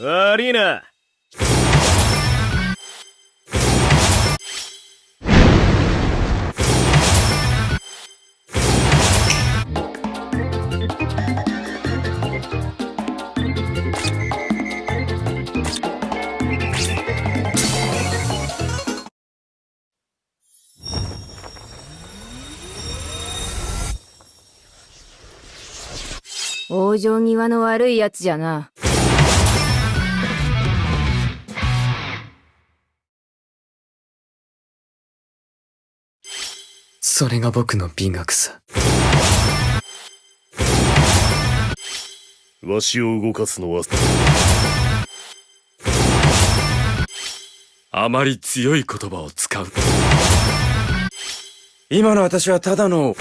悪いな。往生際の悪いやつじゃな。それが僕の美学さ。わしを動かすのはあまり強い言葉を使う今の私はただの